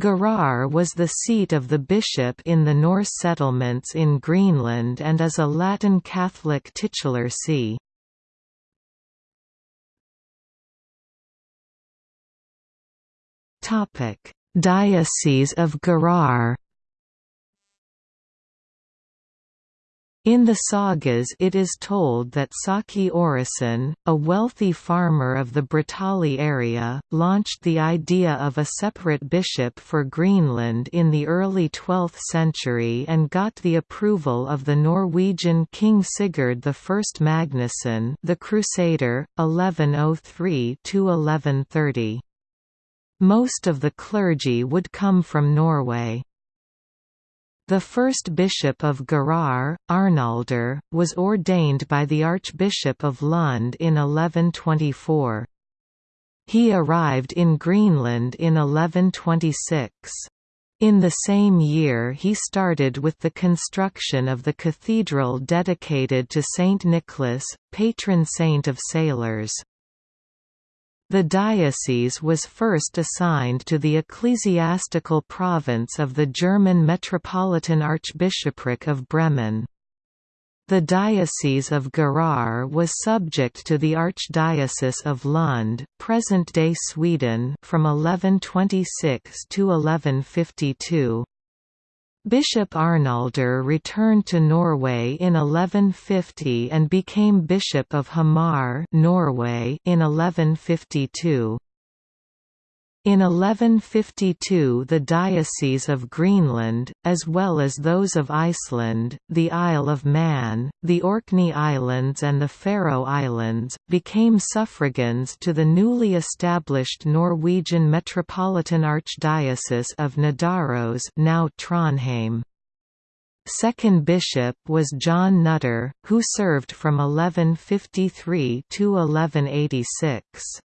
Gerar was the seat of the bishop in the Norse settlements in Greenland and is a Latin Catholic titular see. Diocese of Gerar In the sagas it is told that Saki Orison, a wealthy farmer of the Bratali area, launched the idea of a separate bishop for Greenland in the early 12th century and got the approval of the Norwegian King Sigurd I Magnusson the Crusader, 1103–1130. Most of the clergy would come from Norway. The first bishop of Gerar, Arnaldur, was ordained by the Archbishop of Lund in 1124. He arrived in Greenland in 1126. In the same year he started with the construction of the cathedral dedicated to Saint Nicholas, patron saint of sailors. The diocese was first assigned to the ecclesiastical province of the German Metropolitan Archbishopric of Bremen. The Diocese of Gerar was subject to the Archdiocese of Lund, present-day Sweden, from 1126 to 1152. Bishop Arnaldur returned to Norway in 1150 and became Bishop of Hamar Norway in 1152. In 1152 the Diocese of Greenland, as well as those of Iceland, the Isle of Man, the Orkney Islands and the Faroe Islands, became suffragans to the newly established Norwegian Metropolitan Archdiocese of Nidaros now Trondheim. Second bishop was John Nutter, who served from 1153 to 1186.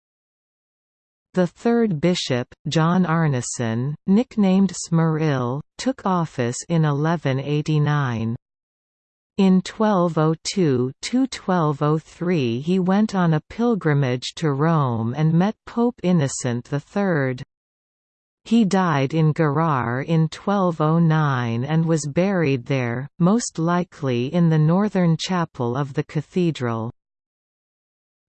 The third bishop, John Arneson, nicknamed Smyrill, took office in 1189. In 1202–1203 he went on a pilgrimage to Rome and met Pope Innocent III. He died in Gerar in 1209 and was buried there, most likely in the northern chapel of the cathedral.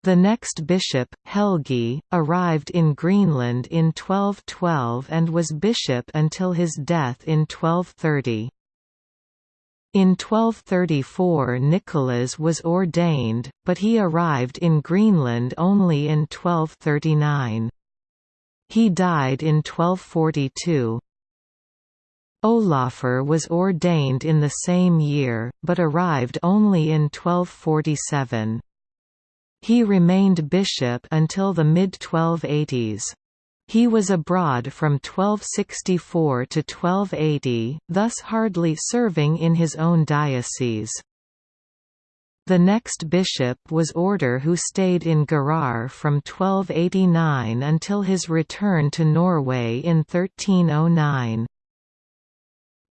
The next bishop, Helgi, arrived in Greenland in 1212 and was bishop until his death in 1230. In 1234 Nicholas was ordained, but he arrived in Greenland only in 1239. He died in 1242. Olafur was ordained in the same year, but arrived only in 1247. He remained bishop until the mid-1280s. He was abroad from 1264 to 1280, thus hardly serving in his own diocese. The next bishop was Order who stayed in Gerar from 1289 until his return to Norway in 1309.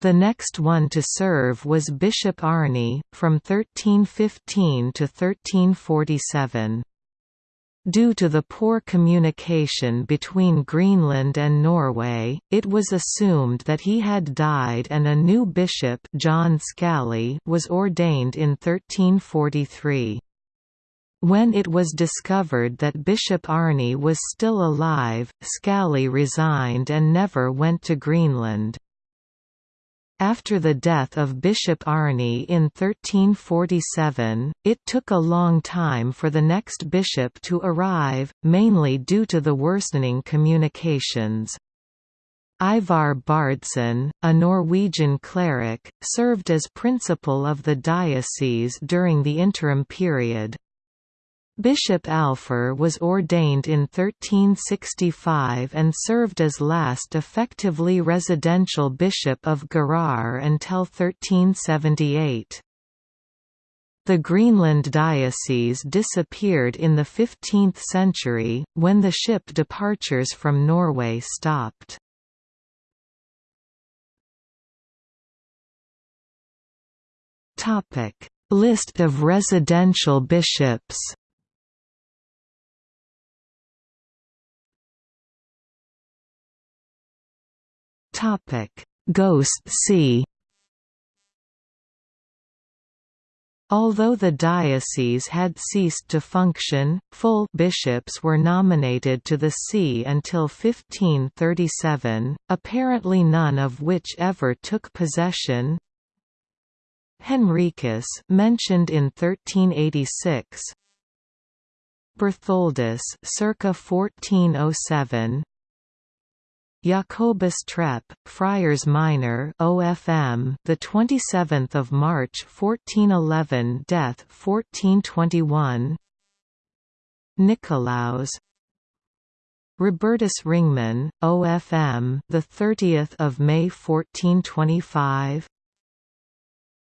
The next one to serve was Bishop Arni, from 1315 to 1347. Due to the poor communication between Greenland and Norway, it was assumed that he had died and a new bishop John Skalli was ordained in 1343. When it was discovered that Bishop Arni was still alive, Skalli resigned and never went to Greenland. After the death of Bishop Arne in 1347, it took a long time for the next bishop to arrive, mainly due to the worsening communications. Ivar Bardsson, a Norwegian cleric, served as principal of the diocese during the interim period. Bishop Alfr was ordained in 1365 and served as last effectively residential bishop of Gerar until 1378. The Greenland diocese disappeared in the 15th century, when the ship departures from Norway stopped. List of residential bishops Ghost see Although the diocese had ceased to function, full bishops were nominated to the see until 1537, apparently none of which ever took possession. Henricus mentioned in 1386, Bertholdus circa 1407, Jacobus Trepp, Friars Minor OFM, the 27th of March 1411, death 1421. Nicolaus Robertus Ringman, OFM, the 30th of May 1425.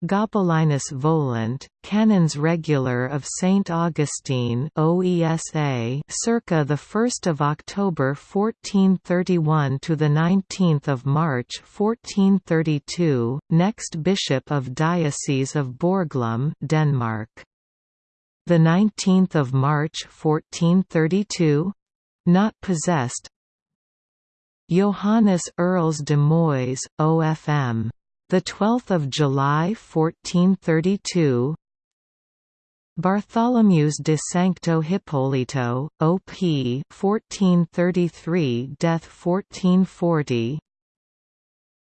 Gabelinus Volant, Canons Regular of St. Augustine OESA, circa the 1st of October 1431 to the 19th of March 1432, next Bishop of Diocese of Borglum, Denmark. The 19th of March 1432, not possessed. Johannes Earls de Moise, OFM the 12th of July 1432 Bartholomeus de Sancto Hippolito, OP 1433 death 1440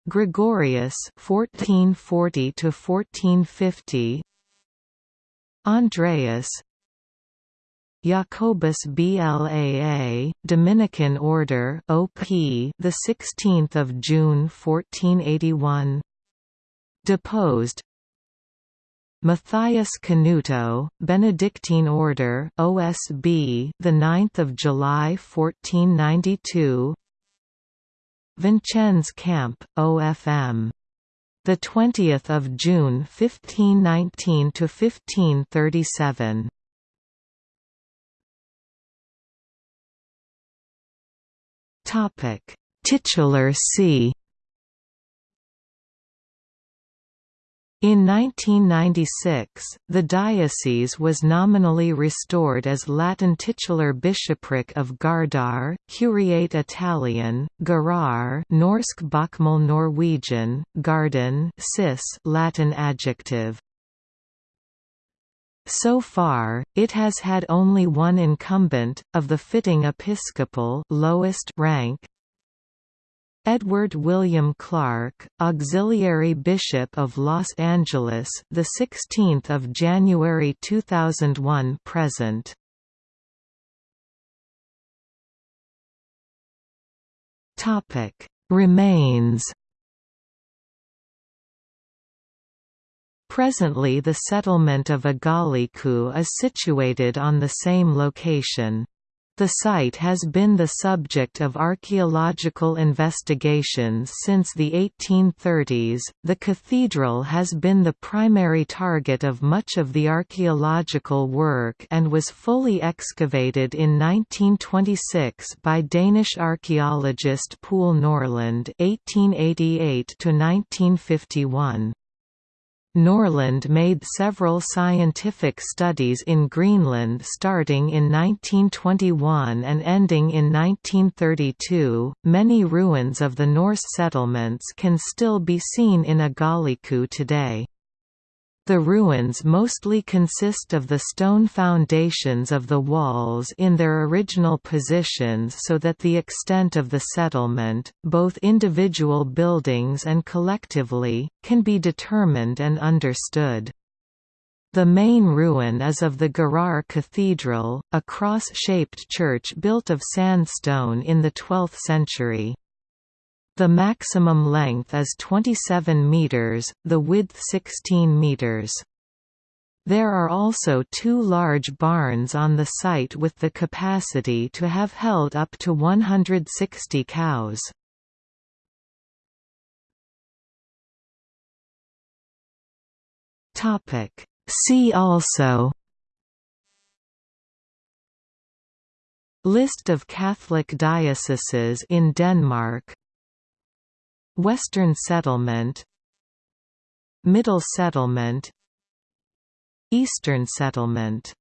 Gregorius 1440 to 1450 Andreas. Jacobus Blaa, Dominican Order OP, the 16th of June 1481 deposed Matthias Canuto, Benedictine Order OSB, the 9th of July 1492. Vincenz Kampe, OFM. The 20th of June 1519 to 1537. Topic: Titular See In 1996, the diocese was nominally restored as Latin titular bishopric of Gardar, Curiate Italian, Garar Norsk Bokmål Norwegian, Gardensis Latin adjective. So far, it has had only one incumbent, of the fitting episcopal lowest rank, Edward William Clark, Auxiliary Bishop of Los Angeles, the 16th of January 2001 present. Topic: Remains. Presently the settlement of Igaliku is situated on the same location. The site has been the subject of archaeological investigations since the 1830s. The cathedral has been the primary target of much of the archaeological work and was fully excavated in 1926 by Danish archaeologist Poul Norlund (1888 to 1951). Norlund made several scientific studies in Greenland starting in 1921 and ending in 1932. Many ruins of the Norse settlements can still be seen in Igaliku today. The ruins mostly consist of the stone foundations of the walls in their original positions so that the extent of the settlement, both individual buildings and collectively, can be determined and understood. The main ruin is of the Garar Cathedral, a cross-shaped church built of sandstone in the 12th century. The maximum length is 27 meters, the width 16 meters. There are also two large barns on the site with the capacity to have held up to 160 cows. See also List of Catholic dioceses in Denmark Western Settlement Middle Settlement Eastern Settlement